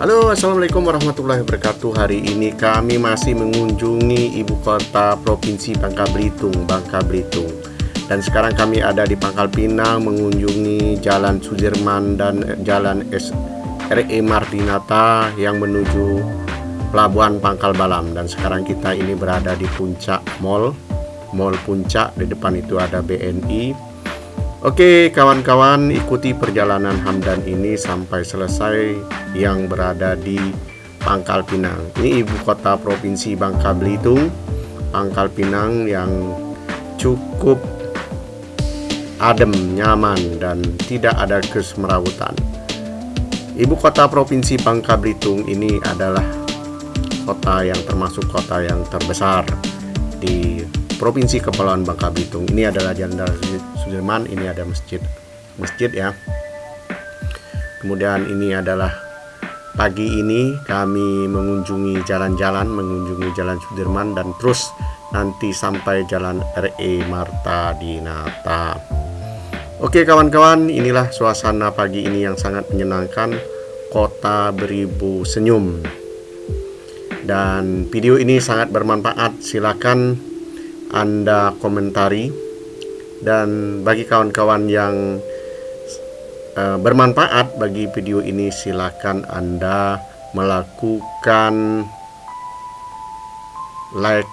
Halo Assalamualaikum warahmatullahi wabarakatuh. Hari ini kami masih mengunjungi ibu kota provinsi Bangka Belitung Bangka Belitung. Dan sekarang kami ada di Pangkal Pinang Mengunjungi Jalan Sudirman dan Jalan SRE Mardinata Yang menuju Pelabuhan Pangkal Balam. Dan sekarang kita ini berada di puncak mall. Mall Puncak Di depan itu ada BNI Oke kawan-kawan ikuti perjalanan Hamdan ini sampai selesai yang berada di Pangkal Pinang. Ini ibu kota provinsi Bangka Belitung Pangkal Pinang yang cukup adem, nyaman dan tidak ada kesemerawutan. Ibu kota provinsi Bangka Belitung ini adalah kota yang termasuk kota yang terbesar di Provinsi Kepulauan Bangka Belitung. Ini adalah Jalan Sudirman, ini ada masjid. Masjid ya. Kemudian ini adalah pagi ini kami mengunjungi jalan-jalan, mengunjungi Jalan Sudirman dan terus nanti sampai Jalan RE Marta Dinata. Oke kawan-kawan, inilah suasana pagi ini yang sangat menyenangkan. Kota beribu senyum. Dan video ini sangat bermanfaat. Silakan anda komentari. Dan bagi kawan-kawan yang uh, bermanfaat bagi video ini silakan Anda melakukan like,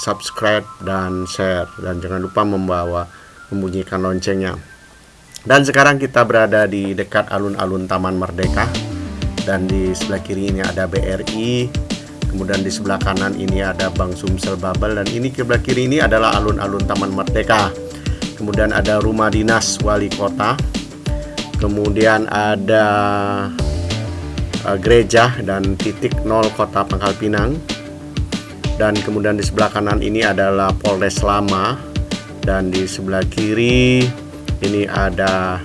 subscribe dan share. Dan jangan lupa membawa membunyikan loncengnya. Dan sekarang kita berada di dekat alun-alun Taman Merdeka. Dan di sebelah kiri ini ada BRI kemudian di sebelah kanan ini ada Bang Sumsel Babel dan ini sebelah kiri ini adalah alun-alun Taman Merdeka. Kemudian ada rumah dinas wali kota. Kemudian ada uh, gereja dan titik nol kota Pangkal Pinang. Dan kemudian di sebelah kanan ini adalah Polres Lama. Dan di sebelah kiri ini ada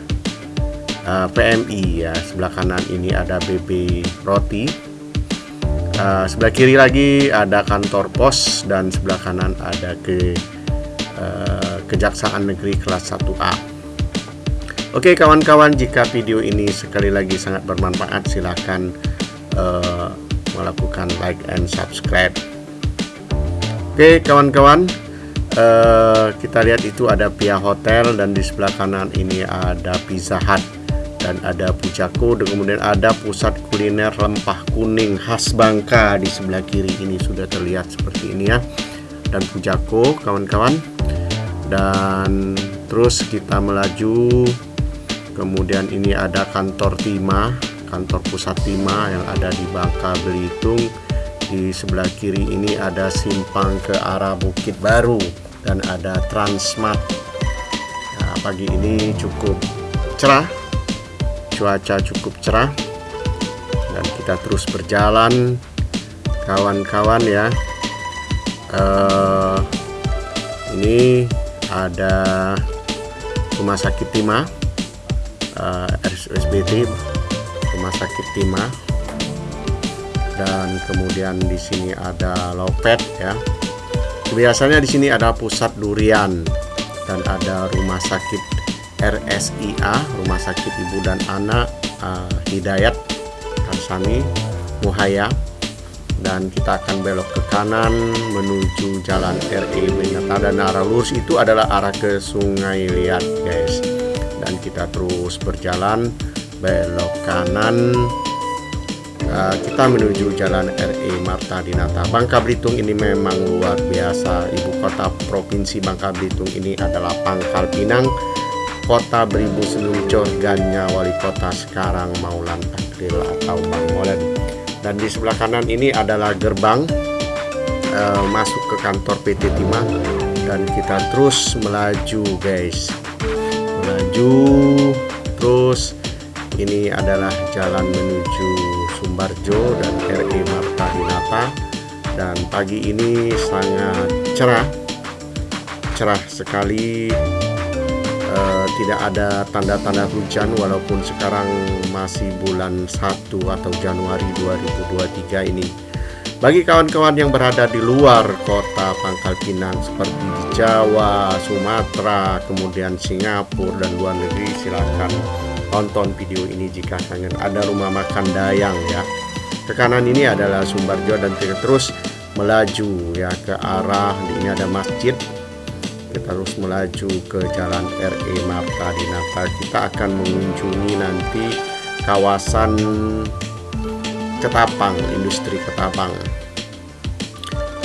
uh, PMI ya. Sebelah kanan ini ada BB Roti uh, sebelah kiri lagi ada kantor pos dan sebelah kanan ada ke uh, Kejaksaan Negeri kelas 1A. Oke kawan-kawan, jika video ini sekali lagi sangat bermanfaat, silahkan uh, melakukan like and subscribe. Oke kawan-kawan, uh, kita lihat itu ada Pia Hotel dan di sebelah kanan ini ada Pizza Hut dan ada Pucako dan kemudian ada pusat kuliner lempah kuning khas Bangka di sebelah kiri ini. Sudah terlihat seperti ini ya. Dan Pucako kawan-kawan. Dan terus kita melaju. Kemudian ini ada kantor Tima kantor pusat Tima yang ada di Bangka Belitung. Di sebelah kiri ini ada simpang ke arah Bukit Baru dan ada Transmart. Nah, pagi ini cukup cerah cuaca cukup cerah dan kita terus berjalan. Kawan-kawan ya uh, ini ada rumah sakit Tima uh, eh, RSBT rumah sakit Tima dan kemudian di sini ada Lopet ya. Biasanya di sini ada pusat durian dan ada rumah sakit RSIA Rumah Sakit Ibu dan Anak uh, Hidayat Karsani Muhaya. Dan kita akan belok ke kanan menuju jalan RE Benata dan arah lurus itu adalah arah ke Sungai Liat guys. Dan kita terus berjalan belok kanan. Uh, kita menuju jalan RE Marta Dinata. Bangka Belitung ini memang luar biasa. Ibu kota provinsi Bangka Belitung ini adalah Pangkal Pinang Kota Beribu Seluncur Ganya Wali Kota sekarang Maulan Takril atau Bang Molen. Dan di sebelah kanan ini adalah gerbang uh, masuk ke kantor PT Timah. Dan kita terus melaju guys. Melaju terus. Ini adalah jalan menuju Sumbarjo dan RE Marta Dinata dan pagi ini sangat cerah. Cerah sekali uh, tidak ada tanda-tanda hujan walaupun sekarang masih bulan 1 atau Januari 2023 ini. Bagi kawan-kawan yang berada di luar kota Pangkal Pinang seperti di Jawa, Sumatera, kemudian Singapura dan luar negeri silakan tonton video ini jika kangen ada rumah makan Dayang ya. Ke kanan ini adalah Sumbarjo dan terus melaju ya ke arah ini ada masjid. kita terus melaju ke jalan RE Marta Dinata kita akan mengunjungi nanti kawasan Ketapang industri Ketapang.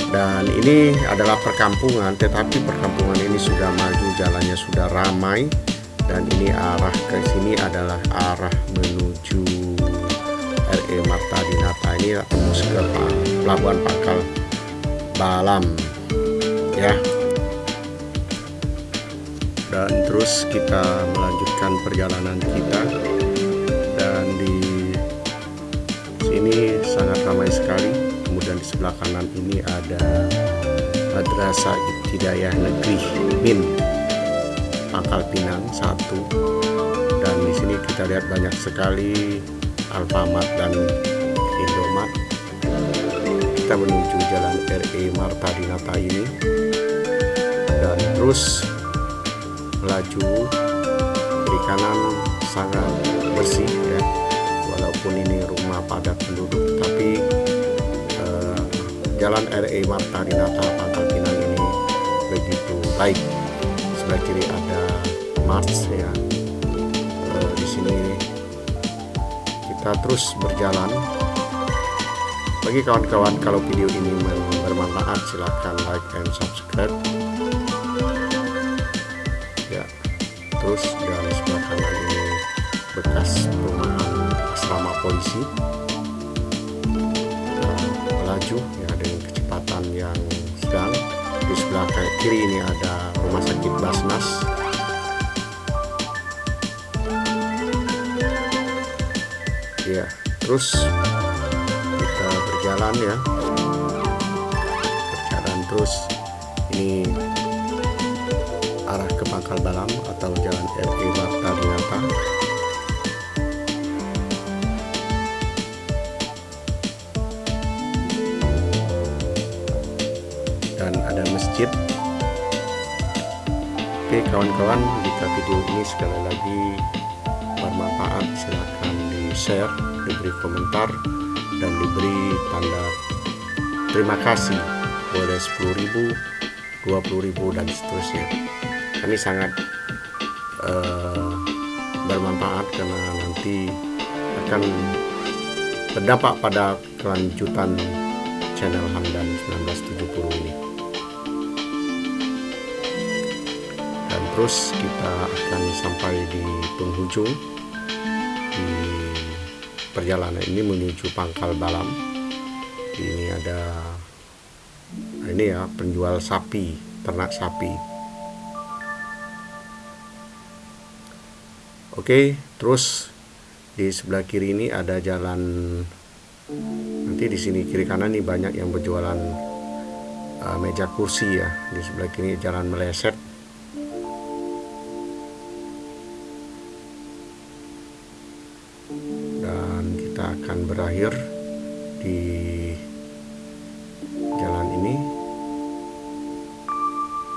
Dan ini adalah perkampungan tetapi perkampungan ini sudah maju jalannya sudah ramai. Dan ini arah ke sini adalah arah menuju RE Marta Dinata ini tembus ke pelabuhan Pangkal Balam ya dan terus kita melanjutkan perjalanan kita. Dan di sini sangat ramai sekali. Kemudian di sebelah kanan ini ada Madrasah Ibtidayah Negeri Min Pangkal Pinang satu. Dan di sini kita lihat banyak sekali Alfamart dan Indomaret kita menuju jalan RE Marta Dinata ini. Dan terus melaju kiri kanan sangat bersih ya. Walaupun ini rumah padat penduduk tapi eh, jalan RE Marta Dinata Pangkal Pinang ini begitu baik. Sebelah kiri ada Mars ya. E, di sini kita terus berjalan. Bagi kawan-kawan kalau video ini bermanfaat silahkan like and subscribe terus dan sebelah kanan ini bekas perumahan asrama polisi. Melaju ya dengan kecepatan yang sedang. Di sebelah kiri ini ada rumah sakit Basnas. Ya terus kita berjalan ya. Berjalan terus. Ini arah ke Pangkal Balam atau jalan RE Marta Dinata dan ada masjid. Oke kawan-kawan jika video ini sekali lagi bermanfaat silahkan di share diberi komentar dan diberi tanda. Terima kasih. Boleh 10.000 20.000 dan seterusnya kami sangat uh, bermanfaat karena nanti akan berdampak pada kelanjutan channel Hamdan 1970 ini. Dan terus kita akan sampai di penghujung di perjalanan ini menuju Pangkal Balam. Ini ada ini ya penjual sapi ternak sapi Oke terus di sebelah kiri ini ada jalan. Nanti di sini kiri kanan nih banyak yang berjualan uh, meja kursi ya. Di sebelah kiri jalan meleset. Dan kita akan berakhir di jalan ini.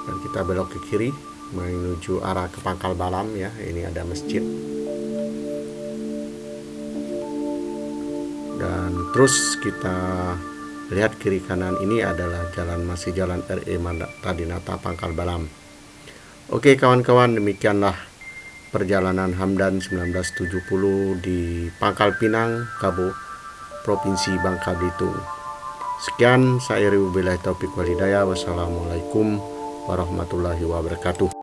Dan kita belok ke kiri menuju arah ke Pangkal Balam ya ini ada masjid dan terus kita lihat kiri kanan ini adalah jalan masih jalan RE Tadinata Pangkal Balam Oke kawan-kawan demikianlah perjalanan Hamdan 1970 di Pangkal Pinang, Kabo, Provinsi Bangka Belitung. Sekian saya Ribu Taufik Walidaya. Wassalamualaikum warahmatullahi wabarakatuh.